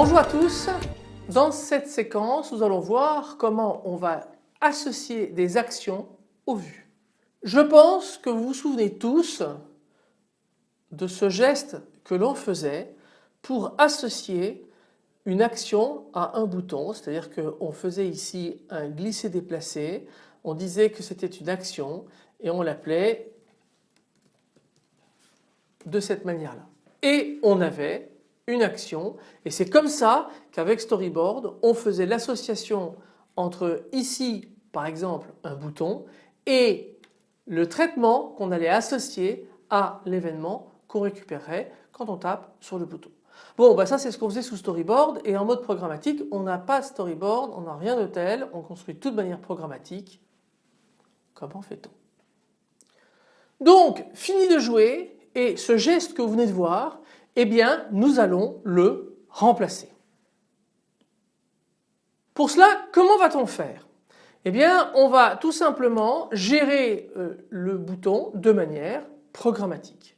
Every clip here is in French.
Bonjour à tous, dans cette séquence nous allons voir comment on va associer des actions aux vues. Je pense que vous vous souvenez tous de ce geste que l'on faisait pour associer une action à un bouton, c'est-à-dire qu'on faisait ici un glisser déplacé, on disait que c'était une action et on l'appelait de cette manière-là. Et on avait une action et c'est comme ça qu'avec Storyboard on faisait l'association entre ici par exemple un bouton et le traitement qu'on allait associer à l'événement qu'on récupérerait quand on tape sur le bouton. Bon bah ça c'est ce qu'on faisait sous Storyboard et en mode programmatique on n'a pas Storyboard, on n'a rien de tel, on construit tout de manière programmatique. Comment fait-on? Donc fini de jouer et ce geste que vous venez de voir eh bien nous allons le remplacer. Pour cela comment va-t-on faire? Eh bien on va tout simplement gérer euh, le bouton de manière programmatique.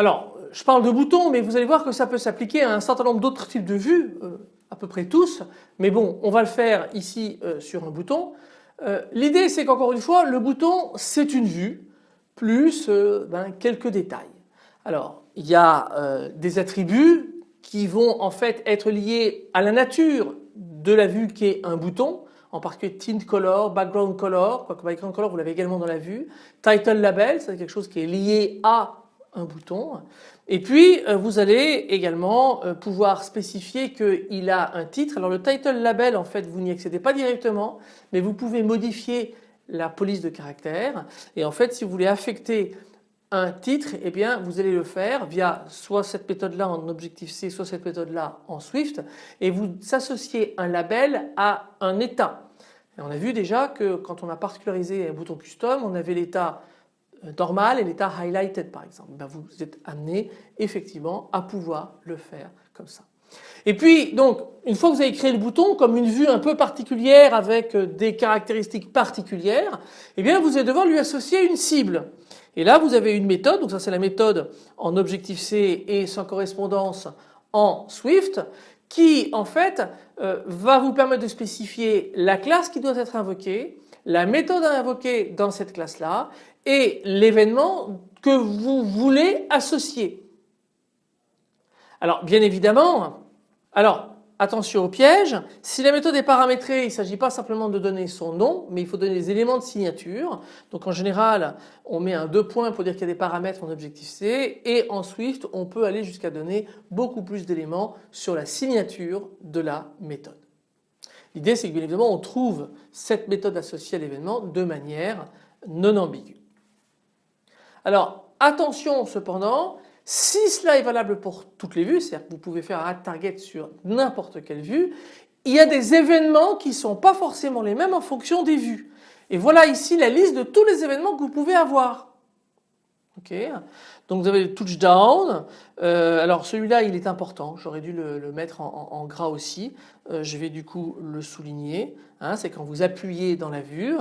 Alors je parle de bouton mais vous allez voir que ça peut s'appliquer à un certain nombre d'autres types de vues, euh, à peu près tous, mais bon on va le faire ici euh, sur un bouton. L'idée c'est qu'encore une fois le bouton c'est une vue plus ben, quelques détails. Alors il y a euh, des attributs qui vont en fait être liés à la nature de la vue qui est un bouton en particulier tint color, background color, quoique background color vous l'avez également dans la vue, title label c'est quelque chose qui est lié à un bouton et puis euh, vous allez également euh, pouvoir spécifier qu'il a un titre. Alors le title label en fait vous n'y accédez pas directement mais vous pouvez modifier la police de caractère et en fait si vous voulez affecter un titre, eh bien vous allez le faire via soit cette méthode là en Objective-C, soit cette méthode là en Swift et vous associez un label à un état. On a vu déjà que quand on a particularisé un bouton custom, on avait l'état normal et l'état highlighted par exemple. Ben, vous êtes amené effectivement à pouvoir le faire comme ça. Et puis donc une fois que vous avez créé le bouton comme une vue un peu particulière avec euh, des caractéristiques particulières, eh bien vous allez devoir lui associer une cible. Et là vous avez une méthode, donc ça c'est la méthode en Objective-C et sans correspondance en Swift qui en fait euh, va vous permettre de spécifier la classe qui doit être invoquée, la méthode à invoquer dans cette classe là et l'événement que vous voulez associer. Alors bien évidemment, alors Attention au piège, si la méthode est paramétrée, il ne s'agit pas simplement de donner son nom, mais il faut donner des éléments de signature. Donc en général, on met un deux points pour dire qu'il y a des paramètres en Objective-C et en Swift, on peut aller jusqu'à donner beaucoup plus d'éléments sur la signature de la méthode. L'idée c'est que bien évidemment on trouve cette méthode associée à l'événement de manière non ambiguë. Alors attention cependant, si cela est valable pour toutes les vues, c'est-à-dire que vous pouvez faire un target sur n'importe quelle vue, il y a des événements qui ne sont pas forcément les mêmes en fonction des vues. Et voilà ici la liste de tous les événements que vous pouvez avoir. Donc vous avez le touchdown, euh, alors celui-là il est important, j'aurais dû le, mettre en, gras aussi, euh, je vais du coup le souligner, hein, c'est quand vous appuyez dans la vue.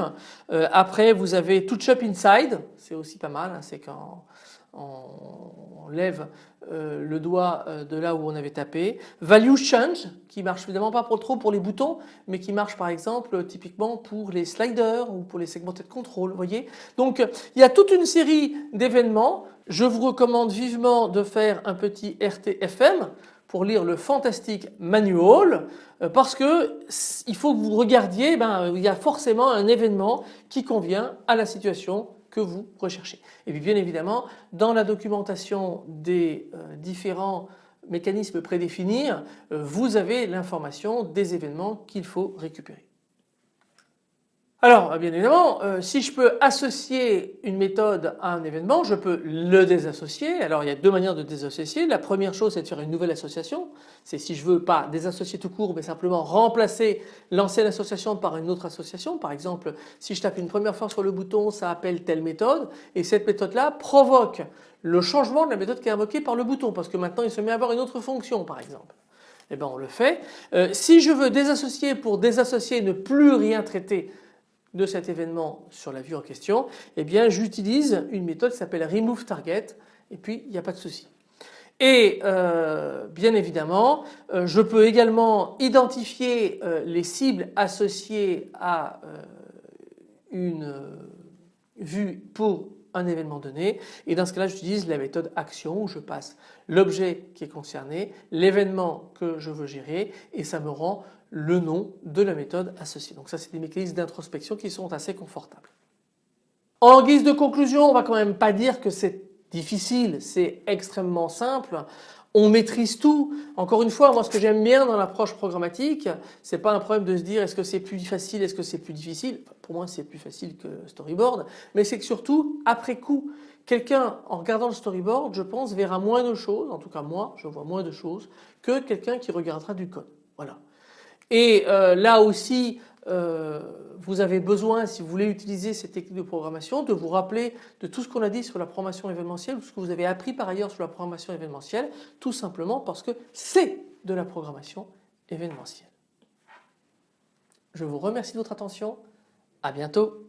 Euh, après vous avez touch up inside, c'est aussi pas mal, hein, c'est quand on lève euh, le doigt euh, de là où on avait tapé. Value change qui marche évidemment pas pour trop pour les boutons mais qui marche par exemple typiquement pour les sliders ou pour les segmentés de contrôle. Voyez Donc il y a toute une série d'événements. Je vous recommande vivement de faire un petit RTFM pour lire le fantastique manual euh, parce que il faut que vous regardiez, ben, il y a forcément un événement qui convient à la situation que vous recherchez. Et puis bien évidemment, dans la documentation des euh, différents mécanismes prédéfinis, euh, vous avez l'information des événements qu'il faut récupérer. Alors bien évidemment euh, si je peux associer une méthode à un événement je peux le désassocier. Alors il y a deux manières de désassocier. La première chose c'est de faire une nouvelle association. C'est si je veux pas désassocier tout court mais simplement remplacer l'ancienne association par une autre association. Par exemple si je tape une première fois sur le bouton ça appelle telle méthode et cette méthode là provoque le changement de la méthode qui est invoquée par le bouton parce que maintenant il se met à avoir une autre fonction par exemple. Eh bien on le fait. Euh, si je veux désassocier pour désassocier ne plus rien traiter de cet événement sur la vue en question, eh bien j'utilise une méthode qui s'appelle remove target et puis il n'y a pas de souci. Et euh, bien évidemment, euh, je peux également identifier les cibles associées à une vue pour un événement donné et dans ce cas-là j'utilise la méthode action où je passe l'objet qui est concerné, l'événement que je veux gérer et ça me rend le nom de la méthode associée. Donc ça c'est des mécanismes d'introspection qui sont assez confortables. En guise de conclusion on va quand même pas dire que c'est difficile, c'est extrêmement simple on maîtrise tout. Encore une fois, moi ce que j'aime bien dans l'approche programmatique, c'est pas un problème de se dire est-ce que c'est plus facile, est-ce que c'est plus difficile? Pour moi c'est plus facile que storyboard, mais c'est que surtout après coup, quelqu'un en regardant le storyboard, je pense, verra moins de choses, en tout cas moi je vois moins de choses que quelqu'un qui regardera du code. Voilà. Et euh, là aussi, euh, vous avez besoin, si vous voulez utiliser ces techniques de programmation, de vous rappeler de tout ce qu'on a dit sur la programmation événementielle ou ce que vous avez appris par ailleurs sur la programmation événementielle, tout simplement parce que c'est de la programmation événementielle. Je vous remercie de votre attention. À bientôt.